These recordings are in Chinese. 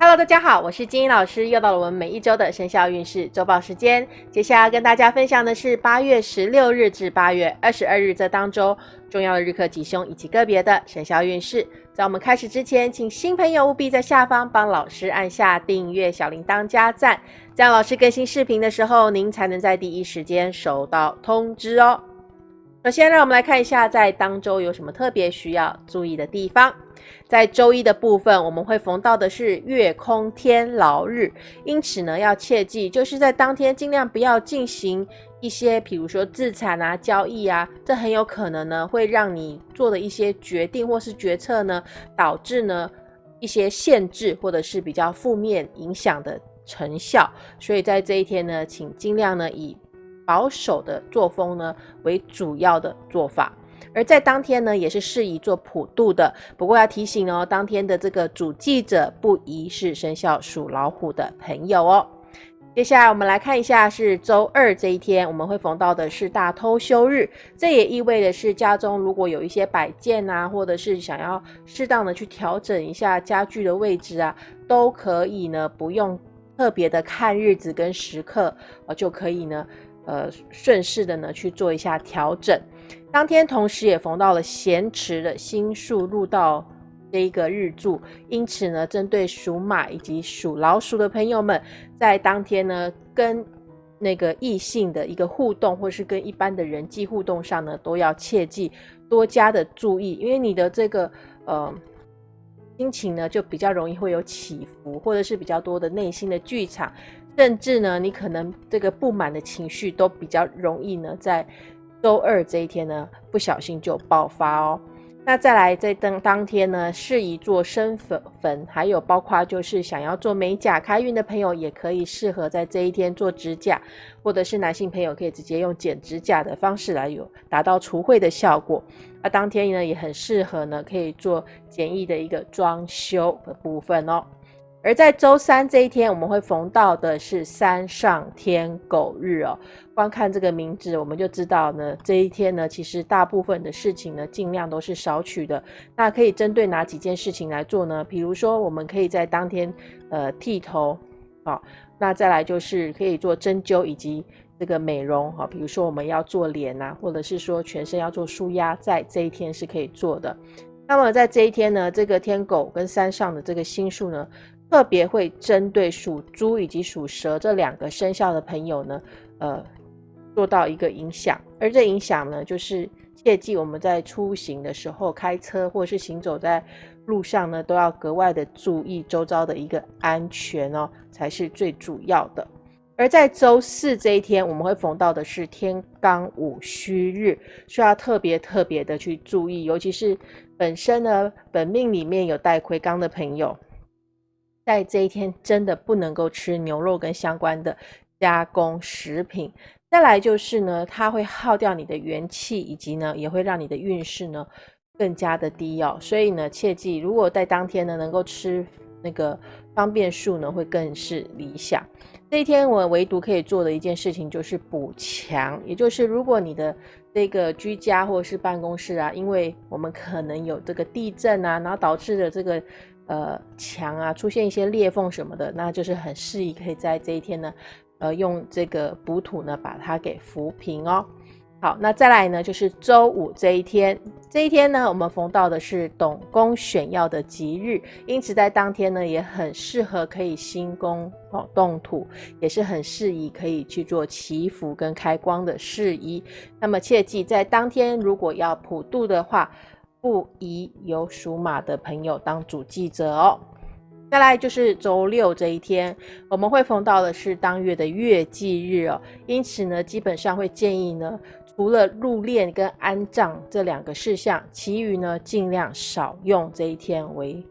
Hello，大家好，我是金英老师，又到了我们每一周的生肖运势周报时间。接下来跟大家分享的是八月十六日至八月二十二日这当周重要的日课吉凶以及个别的生肖运势。在我们开始之前，请新朋友务必在下方帮老师按下订阅、小铃铛、加赞，这样老师更新视频的时候，您才能在第一时间收到通知哦。首先，让我们来看一下在当周有什么特别需要注意的地方。在周一的部分，我们会逢到的是月空天牢日，因此呢，要切记，就是在当天尽量不要进行一些，比如说自产啊、交易啊，这很有可能呢，会让你做的一些决定或是决策呢，导致呢一些限制或者是比较负面影响的成效。所以在这一天呢，请尽量呢以保守的作风呢为主要的做法，而在当天呢也是适宜做普渡的。不过要提醒哦，当天的这个主祭者不宜是生肖属老虎的朋友哦。接下来我们来看一下是周二这一天，我们会逢到的是大偷休日，这也意味的是家中如果有一些摆件啊，或者是想要适当的去调整一下家具的位置啊，都可以呢不用特别的看日子跟时刻，呃就可以呢。呃，顺势的呢去做一下调整。当天同时也逢到了咸池的星数入到这一个日柱，因此呢，针对属马以及属老鼠的朋友们，在当天呢，跟那个异性的一个互动，或是跟一般的人际互动上呢，都要切记多加的注意，因为你的这个呃心情呢，就比较容易会有起伏，或者是比较多的内心的剧场。甚至呢，你可能这个不满的情绪都比较容易呢，在周二这一天呢，不小心就爆发哦。那再来在当当天呢，适宜做生粉粉，还有包括就是想要做美甲开运的朋友，也可以适合在这一天做指甲，或者是男性朋友可以直接用剪指甲的方式来有达到除秽的效果。那当天呢，也很适合呢，可以做简易的一个装修的部分哦。而在周三这一天，我们会逢到的是三上天狗日哦。光看这个名字，我们就知道呢，这一天呢，其实大部分的事情呢，尽量都是少取的。那可以针对哪几件事情来做呢？比如说，我们可以在当天呃剃头，好，那再来就是可以做针灸以及这个美容，哈，比如说我们要做脸呐，或者是说全身要做舒压，在这一天是可以做的。那么在这一天呢，这个天狗跟山上的这个星数呢。特别会针对属猪以及属蛇这两个生肖的朋友呢，呃，做到一个影响。而这影响呢，就是切记我们在出行的时候，开车或是行走在路上呢，都要格外的注意周遭的一个安全哦，才是最主要的。而在周四这一天，我们会逢到的是天罡午戌日，需要特别特别的去注意，尤其是本身呢本命里面有带魁罡的朋友。在这一天，真的不能够吃牛肉跟相关的加工食品。再来就是呢，它会耗掉你的元气，以及呢，也会让你的运势呢更加的低哦。所以呢，切记，如果在当天呢能够吃那个方便素呢，会更是理想。这一天我唯独可以做的一件事情就是补强，也就是如果你的这个居家或是办公室啊，因为我们可能有这个地震啊，然后导致的这个。呃，墙啊，出现一些裂缝什么的，那就是很适宜，可以在这一天呢，呃，用这个补土呢，把它给扶平哦。好，那再来呢，就是周五这一天，这一天呢，我们逢到的是董公选要的吉日，因此在当天呢，也很适合可以新宫哦动土，也是很适宜可以去做祈福跟开光的事宜。那么切记，在当天如果要普渡的话，不宜有属马的朋友当主祭者哦。再来就是周六这一天，我们会逢到的是当月的月祭日哦，因此呢，基本上会建议呢，除了入殓跟安葬这两个事项，其余呢尽量少用这一天为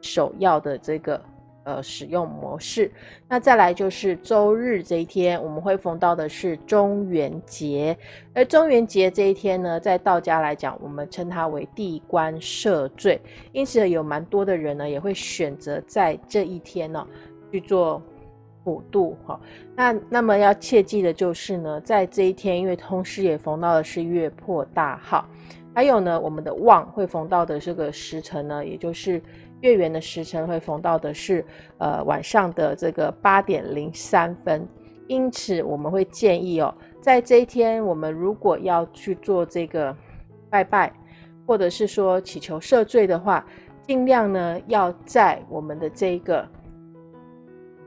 首要的这个。呃，使用模式。那再来就是周日这一天，我们会逢到的是中元节。而中元节这一天呢，在道家来讲，我们称它为地官赦罪。因此，有蛮多的人呢，也会选择在这一天呢去做普渡。哈，那那么要切记的就是呢，在这一天，因为同时也逢到的是月破大号，还有呢，我们的旺会逢到的这个时辰呢，也就是月圆的时辰会逢到的是呃晚上的这个八点零三分，因此我们会建议哦，在这一天我们如果要去做这个拜拜，或者是说祈求赦罪的话，尽量呢要在我们的这个。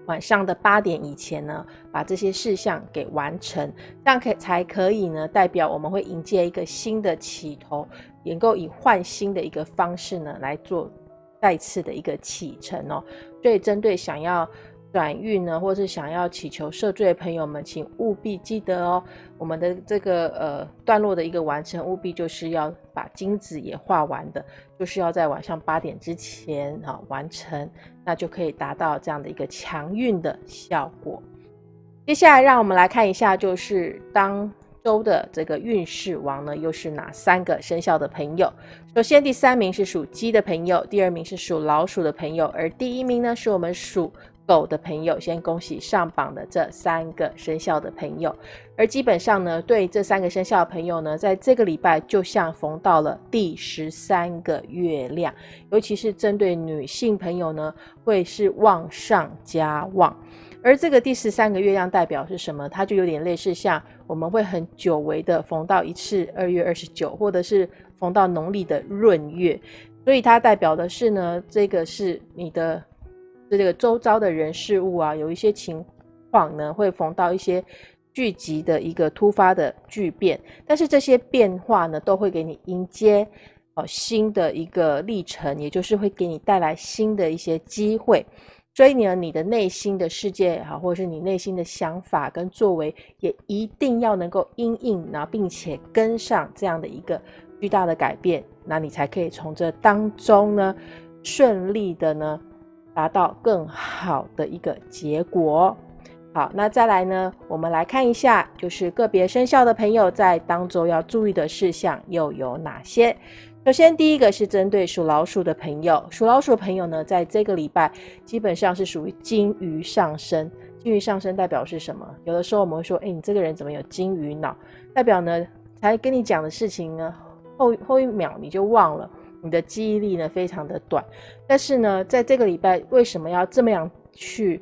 晚上的八点以前呢，把这些事项给完成，这样可才可以呢，代表我们会迎接一个新的起头，能够以换新的一个方式呢来做再次的一个启程哦。所以针对想要。转运呢，或是想要祈求赦罪的朋友们，请务必记得哦，我们的这个呃段落的一个完成，务必就是要把金子也画完的，就是要在晚上八点之前啊完成，那就可以达到这样的一个强运的效果。接下来，让我们来看一下，就是当周的这个运势王呢，又是哪三个生肖的朋友？首先，第三名是属鸡的朋友，第二名是属老鼠的朋友，而第一名呢，是我们属。狗的朋友，先恭喜上榜的这三个生肖的朋友。而基本上呢，对这三个生肖的朋友呢，在这个礼拜就像逢到了第十三个月亮，尤其是针对女性朋友呢，会是旺上加旺。而这个第十三个月亮代表是什么？它就有点类似像我们会很久违的逢到一次二月二十九，或者是逢到农历的闰月，所以它代表的是呢，这个是你的。这个周遭的人事物啊，有一些情况呢，会逢到一些聚集的一个突发的巨变，但是这些变化呢，都会给你迎接哦新的一个历程，也就是会给你带来新的一些机会。所以呢，你的内心的世界也好，或者是你内心的想法跟作为，也一定要能够因应，然后并且跟上这样的一个巨大的改变，那你才可以从这当中呢，顺利的呢。达到更好的一个结果。好，那再来呢？我们来看一下，就是个别生肖的朋友在当中要注意的事项又有哪些？首先，第一个是针对属老鼠的朋友，属老鼠的朋友呢，在这个礼拜基本上是属于金鱼上升。金鱼上升代表是什么？有的时候我们会说，哎，你这个人怎么有金鱼脑？代表呢，才跟你讲的事情呢，后后一秒你就忘了。你的记忆力呢非常的短，但是呢，在这个礼拜为什么要这么样去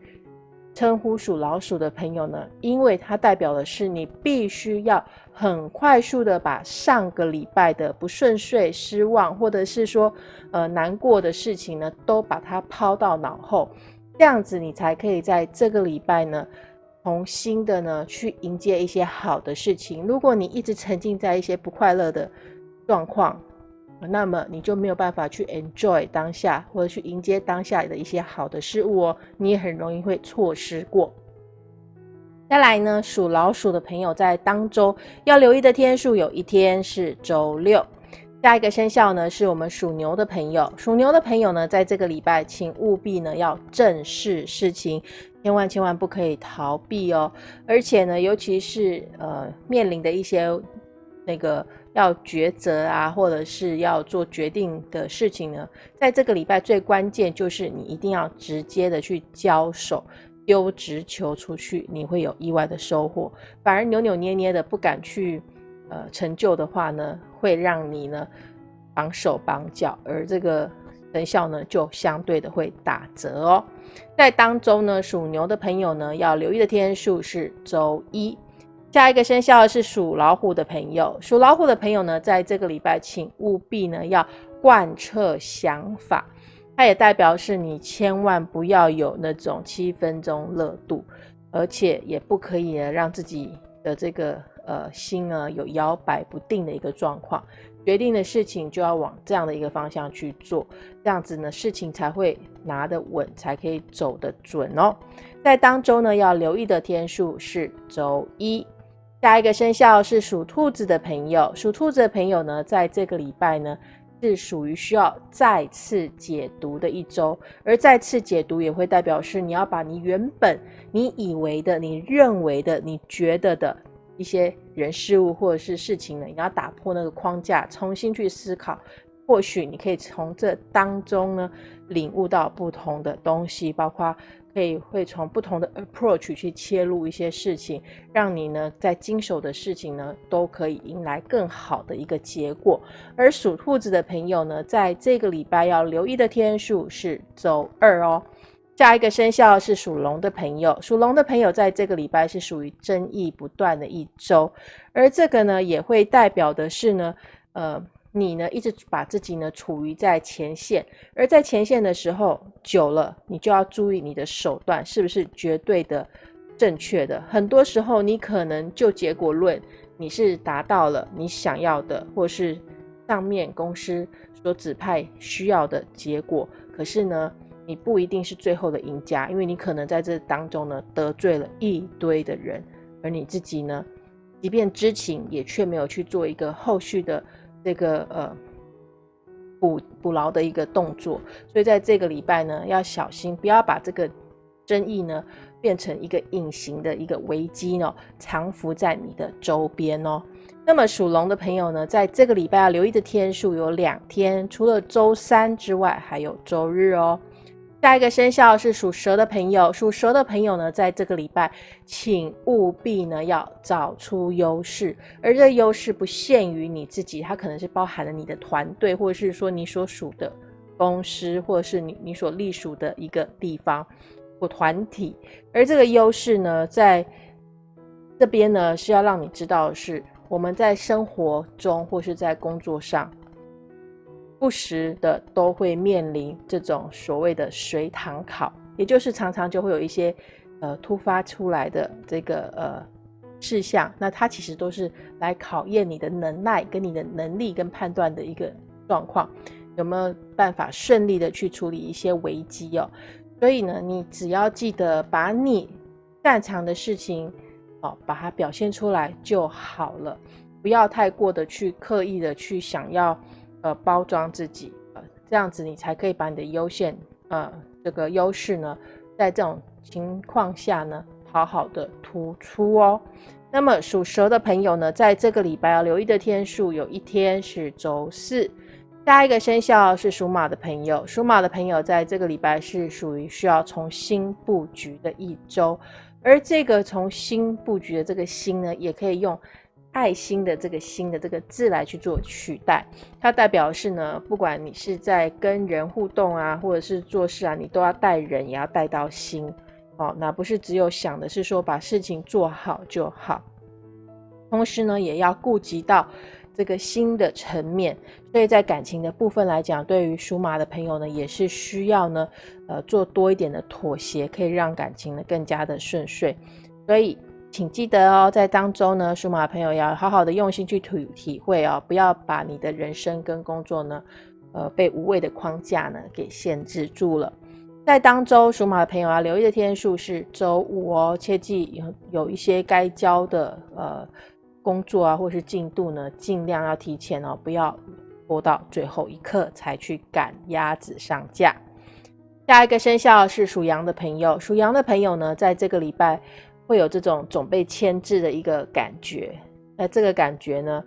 称呼属老鼠的朋友呢？因为它代表的是你必须要很快速的把上个礼拜的不顺遂、失望，或者是说呃难过的事情呢，都把它抛到脑后，这样子你才可以在这个礼拜呢，重新的呢去迎接一些好的事情。如果你一直沉浸在一些不快乐的状况，那么你就没有办法去 enjoy 当下，或者去迎接当下的一些好的事物哦，你也很容易会错失过。再来呢，属老鼠的朋友在当周要留意的天数，有一天是周六。下一个生肖呢，是我们属牛的朋友。属牛的朋友呢，在这个礼拜，请务必呢要正视事情，千万千万不可以逃避哦。而且呢，尤其是呃面临的一些那个。要抉择啊，或者是要做决定的事情呢，在这个礼拜最关键就是你一定要直接的去交手，丢直球出去，你会有意外的收获。反而扭扭捏捏的不敢去呃成就的话呢，会让你呢绑手绑脚，而这个成效呢就相对的会打折哦。在当中呢，属牛的朋友呢要留意的天数是周一。下一个生肖是属老虎的朋友，属老虎的朋友呢，在这个礼拜，请务必呢要贯彻想法，它也代表是你千万不要有那种七分钟热度，而且也不可以呢让自己的这个呃心呢有摇摆不定的一个状况，决定的事情就要往这样的一个方向去做，这样子呢事情才会拿得稳，才可以走得准哦。在当周呢要留意的天数是周一。下一个生肖是属兔子的朋友，属兔子的朋友呢，在这个礼拜呢，是属于需要再次解读的一周，而再次解读也会代表是你要把你原本你以为的、你认为的、你觉得的一些人事物或者是事情呢，你要打破那个框架，重新去思考，或许你可以从这当中呢领悟到不同的东西，包括可以会从不同的 approach 去切入一些事情，让你呢在经手的事情呢都可以迎来更好的一个结果。而属兔子的朋友呢，在这个礼拜要留意的天数是周二哦。下一个生肖是属龙的朋友，属龙的朋友在这个礼拜是属于争议不断的一周，而这个呢也会代表的是呢，呃，你呢一直把自己呢处于在前线，而在前线的时候久了，你就要注意你的手段是不是绝对的正确的。很多时候你可能就结果论，你是达到了你想要的，或是上面公司所指派需要的结果，可是呢。你不一定是最后的赢家，因为你可能在这当中呢得罪了一堆的人，而你自己呢，即便知情，也却没有去做一个后续的这个呃捕捕牢的一个动作。所以在这个礼拜呢，要小心，不要把这个争议呢变成一个隐形的一个危机哦，藏伏在你的周边哦。那么属龙的朋友呢，在这个礼拜要留意的天数有两天，除了周三之外，还有周日哦。下一个生肖是属蛇的朋友，属蛇的朋友呢，在这个礼拜，请务必呢要找出优势，而这优势不限于你自己，它可能是包含了你的团队，或者是说你所属的公司，或者是你你所隶属的一个地方或团体，而这个优势呢，在这边呢是要让你知道，是我们在生活中或是在工作上。不时的都会面临这种所谓的随堂考，也就是常常就会有一些呃突发出来的这个呃事项，那它其实都是来考验你的能耐跟你的能力跟判断的一个状况，有没有办法顺利的去处理一些危机哦？所以呢，你只要记得把你擅长的事情哦，把它表现出来就好了，不要太过的去刻意的去想要。呃，包装自己，呃，这样子你才可以把你的优先，呃，这个优势呢，在这种情况下呢，好好的突出哦。那么属蛇的朋友呢，在这个礼拜要留意的天数，有一天是周四。下一个生肖是属马的朋友，属马的朋友在这个礼拜是属于需要重新布局的一周，而这个重新布局的这个新呢，也可以用。爱心的这个心的这个字来去做取代，它代表是呢，不管你是在跟人互动啊，或者是做事啊，你都要带人，也要带到心哦。那不是只有想的是说把事情做好就好，同时呢，也要顾及到这个心的层面。所以在感情的部分来讲，对于属马的朋友呢，也是需要呢，呃，做多一点的妥协，可以让感情呢更加的顺遂。所以。请记得哦，在当中呢，属马朋友要好好的用心去体体会哦，不要把你的人生跟工作呢，呃，被无谓的框架呢给限制住了。在当周，属马的朋友要留意的天数是周五哦，切记有有一些该交的呃工作啊，或是进度呢，尽量要提前哦，不要拖到最后一刻才去赶鸭子上架。下一个生肖是属羊的朋友，属羊的朋友呢，在这个礼拜。会有这种总被牵制的一个感觉，那这个感觉呢，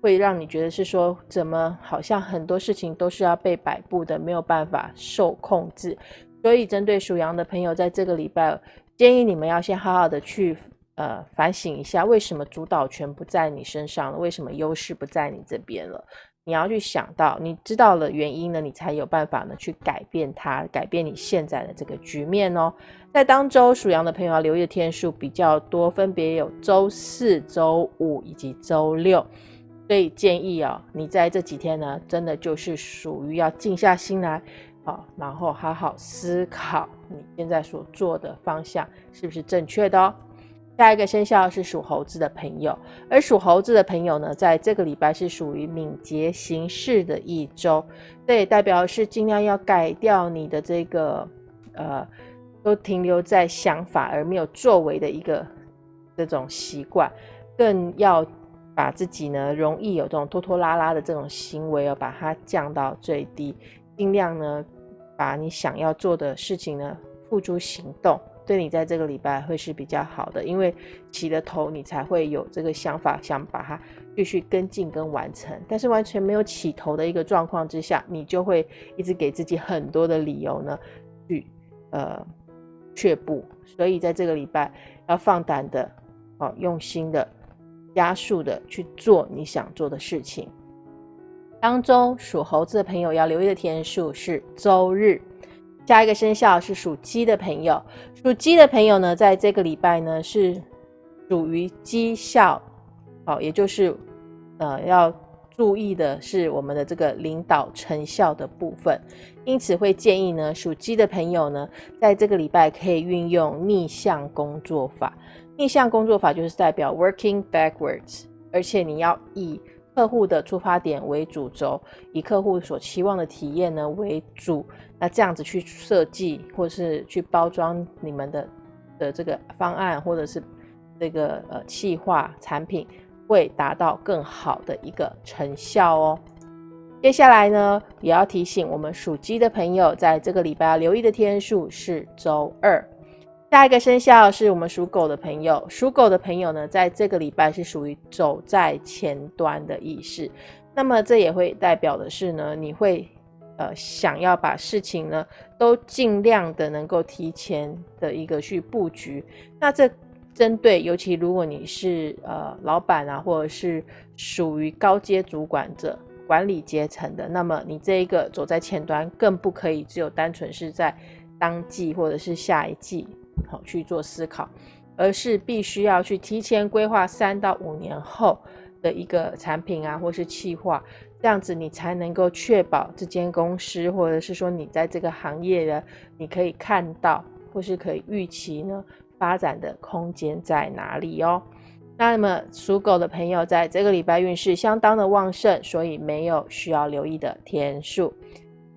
会让你觉得是说，怎么好像很多事情都是要被摆布的，没有办法受控制。所以，针对属羊的朋友，在这个礼拜，建议你们要先好好的去呃反省一下，为什么主导权不在你身上了？为什么优势不在你这边了？你要去想到，你知道了原因呢，你才有办法呢去改变它，改变你现在的这个局面哦。在当周属羊的朋友要留意的天数比较多，分别有周四周五以及周六，所以建议哦，你在这几天呢，真的就是属于要静下心来，好，然后好好思考你现在所做的方向是不是正确的哦。下一个生肖是属猴子的朋友，而属猴子的朋友呢，在这个礼拜是属于敏捷行事的一周，这也代表是尽量要改掉你的这个呃，都停留在想法而没有作为的一个这种习惯，更要把自己呢容易有这种拖拖拉拉的这种行为哦，把它降到最低，尽量呢把你想要做的事情呢付诸行动。对你在这个礼拜会是比较好的，因为起了头，你才会有这个想法，想把它继续跟进跟完成。但是完全没有起头的一个状况之下，你就会一直给自己很多的理由呢，去呃却步。所以在这个礼拜要放胆的，哦，用心的，加速的去做你想做的事情。当中属猴子的朋友要留意的天数是周日。下一个生肖是属鸡的朋友，属鸡的朋友呢，在这个礼拜呢是属于绩效，好，也就是呃要注意的是我们的这个领导成效的部分，因此会建议呢属鸡的朋友呢，在这个礼拜可以运用逆向工作法。逆向工作法就是代表 working backwards，而且你要以客户的出发点为主轴，以客户所期望的体验呢为主，那这样子去设计或是去包装你们的的这个方案，或者是这个呃企划产品，会达到更好的一个成效哦。接下来呢，也要提醒我们属鸡的朋友，在这个礼拜要留意的天数是周二。下一个生肖是我们属狗的朋友，属狗的朋友呢，在这个礼拜是属于走在前端的意识，那么这也会代表的是呢，你会呃想要把事情呢都尽量的能够提前的一个去布局。那这针对尤其如果你是呃老板啊，或者是属于高阶主管者、管理阶层的，那么你这一个走在前端，更不可以只有单纯是在当季或者是下一季。好去做思考，而是必须要去提前规划三到五年后的一个产品啊，或是企划，这样子你才能够确保这间公司，或者是说你在这个行业的，你可以看到或是可以预期呢发展的空间在哪里哦。那么属狗的朋友在这个礼拜运势相当的旺盛，所以没有需要留意的天数。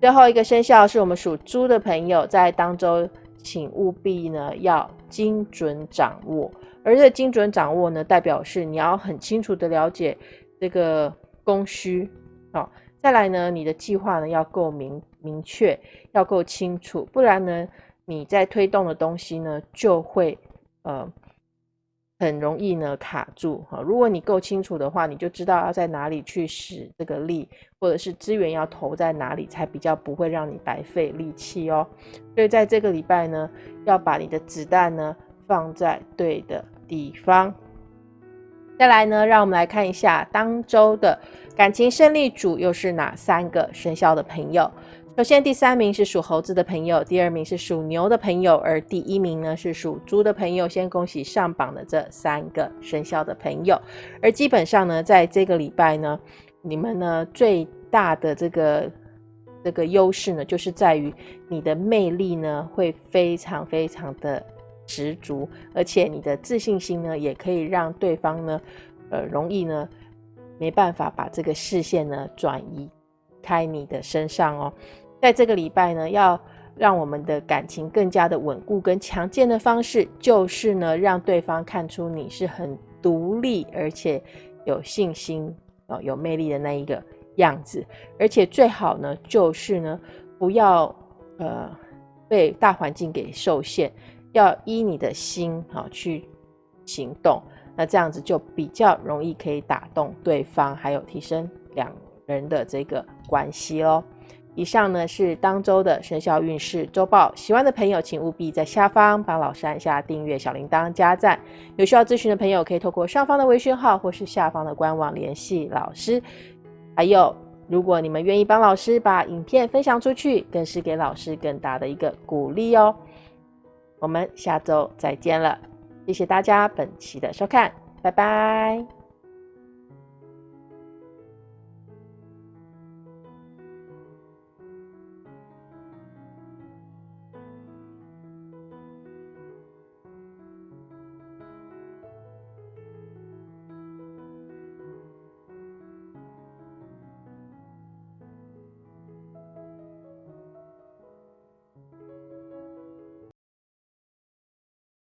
最后一个生肖是我们属猪的朋友在当周。请务必呢要精准掌握，而这精准掌握呢，代表是你要很清楚的了解这个供需，好，再来呢，你的计划呢要够明明确，要够清楚，不然呢，你在推动的东西呢就会呃。很容易呢卡住哈，如果你够清楚的话，你就知道要在哪里去使这个力，或者是资源要投在哪里，才比较不会让你白费力气哦。所以在这个礼拜呢，要把你的子弹呢放在对的地方。再来呢，让我们来看一下当周的感情胜利组又是哪三个生肖的朋友。首先，第三名是属猴子的朋友，第二名是属牛的朋友，而第一名呢是属猪的朋友。先恭喜上榜的这三个生肖的朋友。而基本上呢，在这个礼拜呢，你们呢最大的这个这个优势呢，就是在于你的魅力呢会非常非常的十足，而且你的自信心呢也可以让对方呢呃容易呢没办法把这个视线呢转移开你的身上哦。在这个礼拜呢，要让我们的感情更加的稳固跟强健的方式，就是呢，让对方看出你是很独立而且有信心哦，有魅力的那一个样子。而且最好呢，就是呢，不要呃被大环境给受限，要依你的心啊去行动。那这样子就比较容易可以打动对方，还有提升两人的这个关系喽。以上呢是当周的生肖运势周报，喜欢的朋友请务必在下方帮老师按下订阅、小铃铛、加赞。有需要咨询的朋友可以透过上方的微信号或是下方的官网联系老师。还有，如果你们愿意帮老师把影片分享出去，更是给老师更大的一个鼓励哦。我们下周再见了，谢谢大家本期的收看，拜拜。